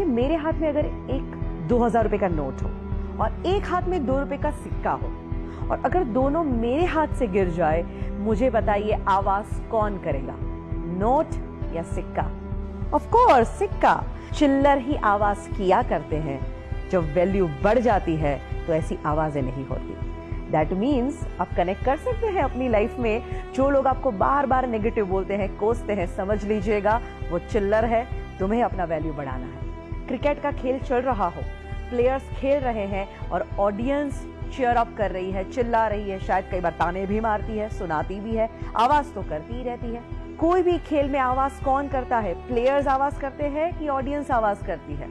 कि मेरे हाथ में अगर एक दो हज़ार रुपए का नोट हो और एक हाथ में दो रुपए का सिक्का हो और अगर दोनों मेरे हाथ से गिर जाए, मुझे बताइए आवाज़ कौन करेगा? नोट या सिक्का? ऑफ़ कोर्स सिक्का। चिल्लर ही आवाज़ किया करते हैं। जब वैल्यू बढ़ जाती है तो ऐसी आवाज़ें नहीं होती। दैट मीन्स आप कनेक्ट कर सकते हैं अपनी लाइफ में। जो लोग आपको बार बार नेगेटिव बोलते हैं, कोसते हैं, समझ लीजिएगा, वो चिल्लर है। तुम्हें अपना वैल्यू बढ़ाना है। क्रिकेट का खेल चल रहा हो। प्लेयर्स खेल रहे हैं और ऑडियंस चेयर अप कर रही है, चिल्ला रही है। शायद कई बार ताने भी मारती है, सुनाती भी है, आवाज़ तो करती ही रहती है। कोई भी खेल में आवाज़ कौन करता है? प्लेयर्स आवाज़ करते हैं कि ऑडियंस आवाज़ करती है?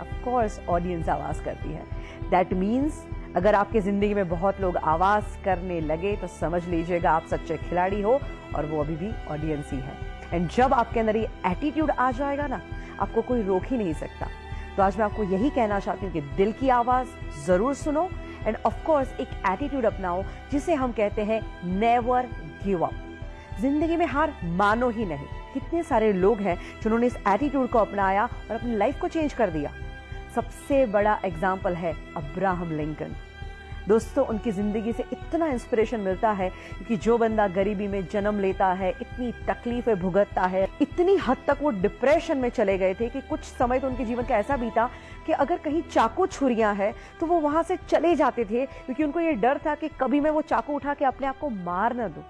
ऑफ़ कोर्स ऑडियंस आवाज़ करती है। दैट मीन्स अगर आपके ज़िंदगी में बहुत लोग आवाज़ करने लगे तो समझ लीजिएगा आप सच्चे खिलाड़ी हो और वो अभी भी ऑडियंस ही है। एंड जब आपके अंदर ये एटीट्यूड आ जाएगा ना आपको कोई रोक ही नहीं सकता। तो आज मैं आपको यही कहना चाहती हूँ कि दिल की आवाज़ ज़रूर सुनो एंड ऑफ़ कोर्स एक एटीट्यूड अपनाओ, जिसे हम कहते हैं नेवर गिव अप ज़िंदगी में हार मानो ही नहीं। कितने सारे लोग हैं जिन्होंने इस एटीट्यूड को अपनाया और अपनी लाइफ को चेंज कर दिया। सबसे बड़ा एग्ज़ाम्पल है अब्राहम लिंकन दोस्तों, उनकी ज़िंदगी से इतना इंस्पिरेशन मिलता है कि जो बंदा गरीबी में जन्म लेता है, इतनी तकलीफें भुगतता है, इतनी हद तक वो डिप्रेशन में चले गए थे कि कुछ समय तो उनके जीवन का ऐसा बीता कि अगर कहीं चाकू छुरियाँ हैं तो वो वहाँ से चले जाते थे, क्योंकि उनको ये डर था कि कभी मैं वो चाकू उठा के अपने आप को मार ना दूँ।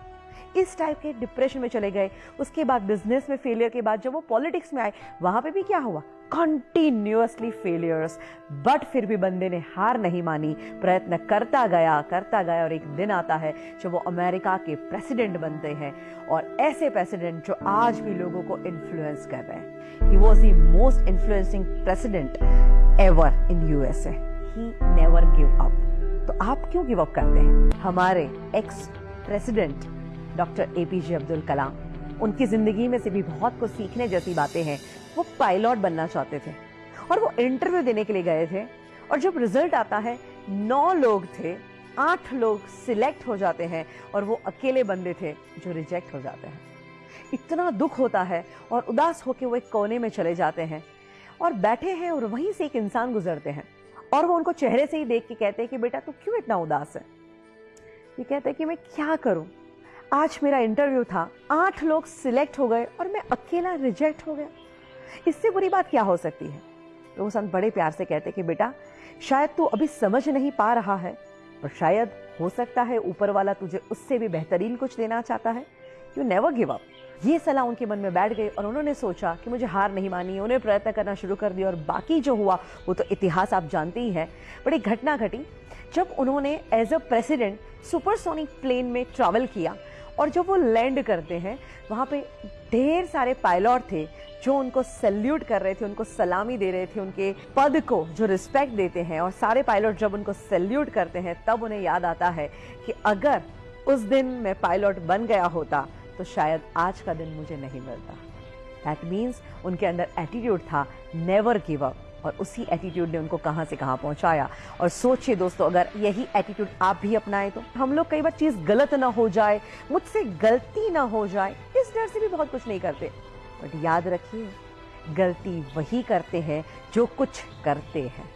इस टाइप के डिप्रेशन में चले गए। उसके बाद बिज़नेस में फेलियर के बाद जब वो पॉलिटिक्स में आए, वहाँ पे भी क्या हुआ? कंटिन्यूसली फेलियर्स बट फिर भी बंदे ने हार नहीं मानी। प्रयत्न करता गया करता गया और एक दिन आता है जब वो अमेरिका के प्रेसिडेंट बनते हैं। और ऐसे प्रेसिडेंट जो आज भी लोगों को इन्फ्लुएंस कर रहे हैं। He was the most influencing president ever in USA he never give up तो आप क्यों गिव अप करते हैं? हमारे ex president doctor APJ Abdul Kalam. उनकी ज़िंदगी में से भी बहुत कुछ सीखने जैसी बातें हैं। वो पायलट बनना चाहते थे और वो इंटरव्यू देने के लिए गए थे। और जब रिज़ल्ट आता है, नौ लोग थे, आठ लोग सिलेक्ट हो जाते हैं और वो अकेले बंदे थे जो रिजेक्ट हो जाते हैं। इतना दुख होता है और उदास होकर वो एक कोने में चले जाते हैं और बैठे हैं और वहीं से एक इंसान गुजरते हैं। और वो उनको चेहरे से ही देख के कहते हैं कि बेटा तू क्यों इतना उदास है? ये कहते हैं कि मैं क्या करूँ? आज मेरा इंटरव्यू था। आठ लोग सिलेक्ट हो गए और मैं अकेला रिजेक्ट हो गया। इससे बुरी बात क्या हो सकती है? संत बड़े प्यार से कहते कि बेटा, शायद तू अभी समझ नहीं पा रहा है और शायद हो सकता है ऊपर वाला तुझे उससे भी बेहतरीन कुछ देना चाहता है। यू नेवर गिव अप ये सलाह उनके मन में बैठ गई और उन्होंने सोचा कि मुझे हार नहीं मानी उन्हें प्रयत्न करना शुरू कर दिया और बाकी जो हुआ, वो तो इतिहास आप जानते ही हैं। बड़ी घटना घटी जब उन्होंने as a president supersonic plane में ट्रैवल किया। और जब वो लैंड करते हैं, वहाँ पे ढेर सारे पायलट थे जो उनको सल्यूट कर रहे थे, उनको सलामी दे रहे थे, उनके पद को जो रिस्पेक्ट देते हैं और सारे पायलट जब उनको सल्यूट करते हैं, तब उन्हें याद आता है कि अगर उस दिन मैं पायलट बन गया होता तो शायद आज का दिन मुझे नहीं मिलता। दैट मीन्स उनके अंदर एटीट्यूड था नेवर गिव अप और उसी एटीट्यूड ने उनको कहाँ से कहाँ पहुँचाया। और सोचिए दोस्तों, अगर यही एटीट्यूड आप भी अपनाएँ तो हम लोग कई बार चीज़ गलत ना हो जाए, मुझसे गलती ना हो जाए, इस डर से भी बहुत कुछ नहीं करते। बट याद रखिए, गलती वही करते हैं जो कुछ करते हैं।